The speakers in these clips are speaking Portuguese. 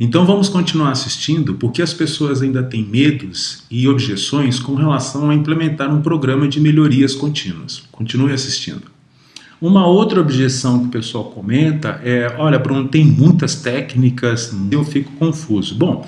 Então vamos continuar assistindo porque as pessoas ainda têm medos e objeções com relação a implementar um programa de melhorias contínuas. Continue assistindo. Uma outra objeção que o pessoal comenta é, olha Bruno, tem muitas técnicas, eu fico confuso. Bom,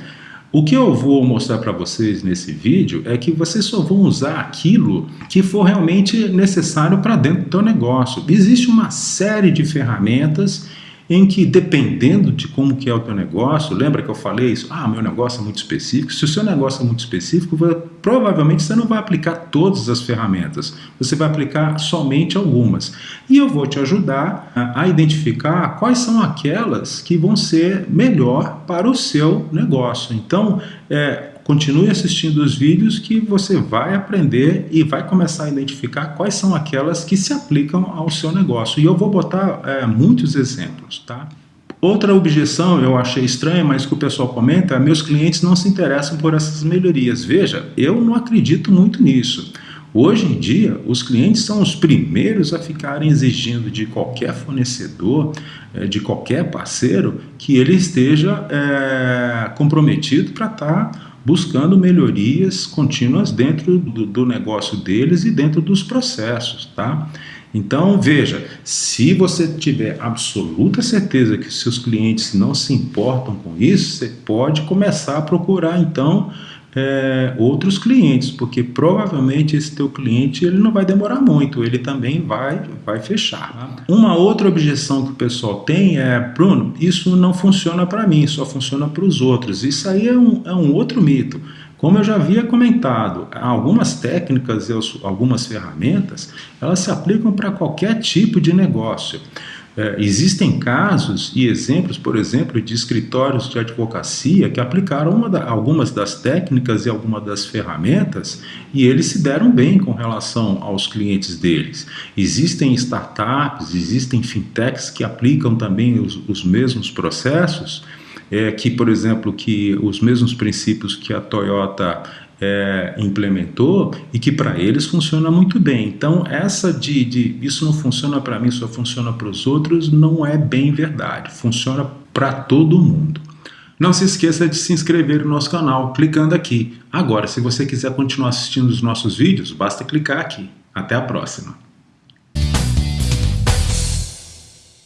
o que eu vou mostrar para vocês nesse vídeo é que vocês só vão usar aquilo que for realmente necessário para dentro do seu negócio. Existe uma série de ferramentas em que dependendo de como que é o teu negócio, lembra que eu falei isso? Ah, meu negócio é muito específico. Se o seu negócio é muito específico, provavelmente você não vai aplicar todas as ferramentas, você vai aplicar somente algumas. E eu vou te ajudar a, identificar quais são aquelas que vão ser melhor para o seu negócio. Então, é, Continue assistindo os vídeos que você vai aprender e vai começar a identificar quais são aquelas que se aplicam ao seu negócio. E eu vou botar é, muitos exemplos, tá? Outra objeção eu achei estranha, mas que o pessoal comenta, meus clientes não se interessam por essas melhorias. Veja, eu não acredito muito nisso. Hoje em dia, os clientes são os primeiros a ficarem exigindo de qualquer fornecedor, é, de qualquer parceiro, que ele esteja é, comprometido para estar tá buscando melhorias contínuas dentro do, do, negócio deles e dentro dos processos, tá? Então, veja, se você tiver absoluta certeza que seus clientes não se importam com isso, você pode começar a procurar, então, é, outros clientes, porque provavelmente esse teu cliente ele não vai demorar muito, ele também vai, vai fechar. Uma outra objeção que o pessoal tem é, Bruno, isso não funciona para mim, só funciona para os outros. Isso aí é um, é um outro mito. Como eu já havia comentado, algumas técnicas algumas ferramentas, elas se aplicam para qualquer tipo de negócio. É, existem casos e exemplos, por exemplo, de escritórios de advocacia que aplicaram da, algumas das técnicas e algumas das ferramentas e eles se deram bem com relação aos clientes deles. Existem startups, existem fintechs que aplicam também os, os mesmos processos, é, que, por exemplo, que os mesmos princípios que a Toyota é, implementou e que para eles funciona muito bem. Então essa de, de isso não funciona para mim, só funciona para os outros, não é bem verdade. Funciona para todo mundo. Não se esqueça de se inscrever no nosso canal clicando aqui. Agora, se você quiser continuar assistindo os nossos vídeos, basta clicar aqui. Até a próxima!